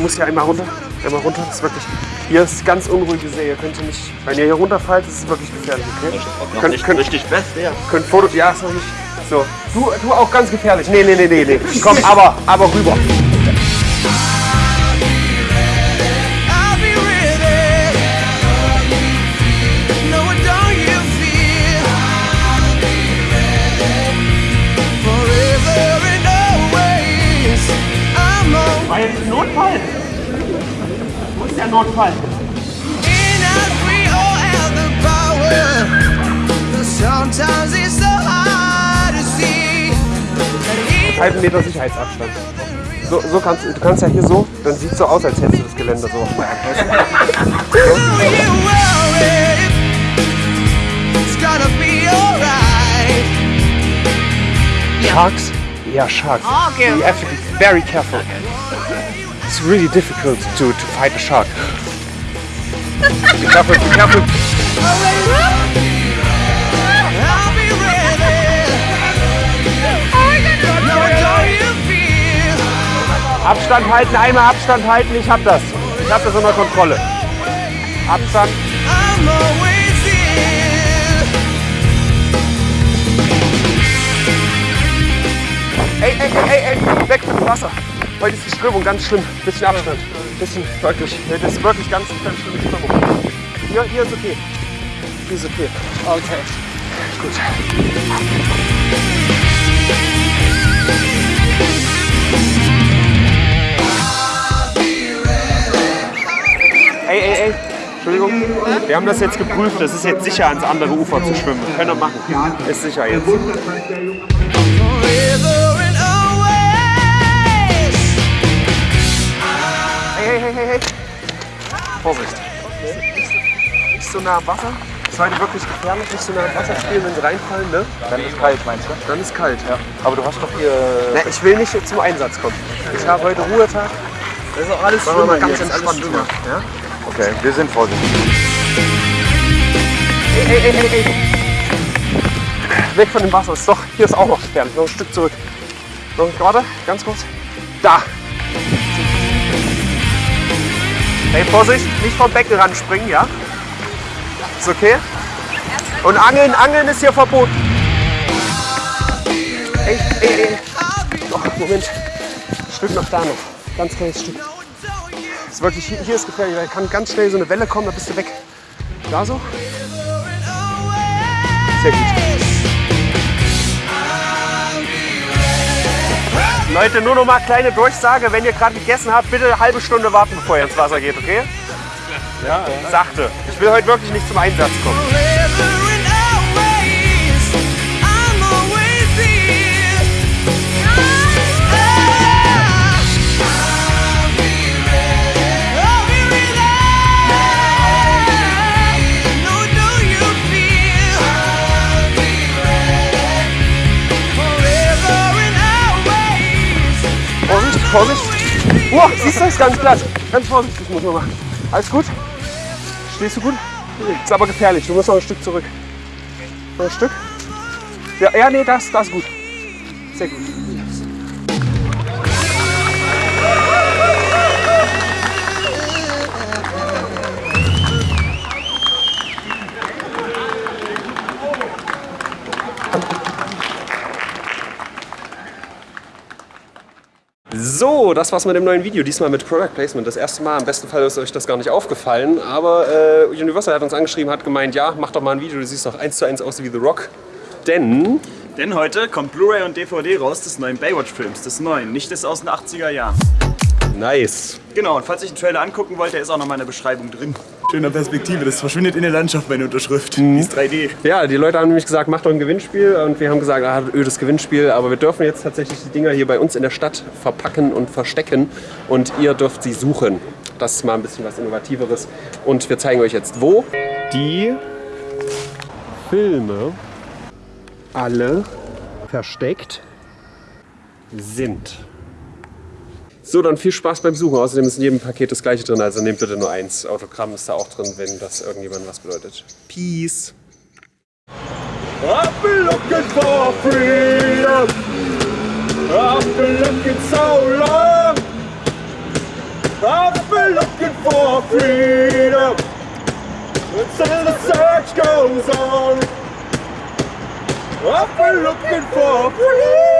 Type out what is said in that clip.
musst hier einmal runter. Einmal runter. Das ist wirklich. Hier ist ganz unruhige See. Ihr könnt hier nicht. Wenn ihr hier runterfallt, ist es wirklich gefährlich, okay? Noch Könnt- nicht könnt- richtig fest, ja. Könnt Foto. Ja, ist noch nicht. So. Du, du auch ganz gefährlich. Nee, nee, nee, nee, nee. Komm, aber, aber rüber. Notfall. Wo ist der Notfall? halben Meter Sicherheitsabstand. So, so kannst du, kannst ja hier so, dann sieht es so aus, als hättest du das Gelände so auf. Sharks? Yeah, sharks. okay. You have to be very careful. It's really difficult to, to fight a shark. Be careful, be careful. Abstand halten, einmal Abstand halten, ich hab das. Ich hab das unter Kontrolle. Abstand. Ey, ey, ey, ey, weg mit dem Wasser. Ist die Strömung ganz schlimm. Bisschen Abstand. Bisschen, wirklich. Das ist wirklich ganz, ganz schlimme Strömung. Hier, hier ist okay. Hier ist okay. Okay. Gut. Ey, ey, ey. Entschuldigung. Wir haben das jetzt geprüft. Das ist jetzt sicher, ans andere Ufer zu schwimmen. Können wir machen. Ist sicher jetzt. Nah am Wasser. Das ist heute wirklich gefährlich, nicht so nah am Wasser spielen, wenn sie reinfallen, ne? Dann ist kalt, meinst du? Dann ist kalt. Ja. Aber du hast doch hier... Na, ich will nicht zum Einsatz kommen. Ich habe heute Ruhetag. Das ist auch alles Machen wir mal ganz entspannt. Ja? Okay, wir sind vorsichtig. Ey, ey, ey, ey, ey. Weg von dem Wasser. Ist doch, hier ist auch noch gefährlich. Noch ein Stück zurück. Noch, warte, ganz kurz. Da. Hey, Vorsicht, nicht vom Becken ran springen, ja? Ist okay? Und Angeln, Angeln ist hier verboten. Ey, ey, ey. Oh, Moment. Ein Stück noch da noch. Ganz kleines Stück. Ist wirklich, hier, ist gefährlich, weil kann ganz schnell so eine Welle kommen, da bist du weg. Da so? Sehr gut. Leute, nur noch mal kleine Durchsage. Wenn ihr gerade gegessen habt, bitte eine halbe Stunde warten, bevor ihr ins Wasser geht, okay? Ja, Sachte. Ich will heute wirklich nicht zum Einsatz kommen. Vorsicht, Vorsicht. Oh, siehst du, ist ganz glatt. Ganz vorsichtig muss man machen. Alles gut? Stehst du gut? Ist aber gefährlich. Du musst noch ein Stück zurück. Noch ein Stück? Ja, ja nee, das, das ist gut. Sehr gut. So, das war's mit dem neuen Video. Diesmal mit Product Placement. Das erste Mal. Im besten Fall ist euch das gar nicht aufgefallen. Aber äh, Universal hat uns angeschrieben, hat gemeint, ja, mach doch mal ein Video. Du siehst doch eins zu eins aus wie The Rock. Denn Denn heute kommt Blu-ray und DVD raus des neuen Baywatch-Films, des neuen, nicht des aus den 80er Jahren. Nice. Genau, und falls ihr den Trailer angucken wollt, der ist auch noch mal in der Beschreibung drin. Schöner Perspektive, das verschwindet in der Landschaft, meine Unterschrift. Die ist 3D. Ja, die Leute haben nämlich gesagt, mach doch ein Gewinnspiel. Und wir haben gesagt, ah, ödes Gewinnspiel. Aber wir dürfen jetzt tatsächlich die Dinger hier bei uns in der Stadt verpacken und verstecken. Und ihr dürft sie suchen. Das ist mal ein bisschen was Innovativeres. Und wir zeigen euch jetzt, wo die Filme alle versteckt sind. So, dann viel Spaß beim Suchen. Außerdem ist in jedem Paket das gleiche drin, also nehmt bitte nur eins. Autogramm ist da auch drin, wenn das irgendjemand was bedeutet. Peace. I've been looking for freedom. I've been looking so long. I've been looking for freedom. Until the search goes on. I've been looking for freedom.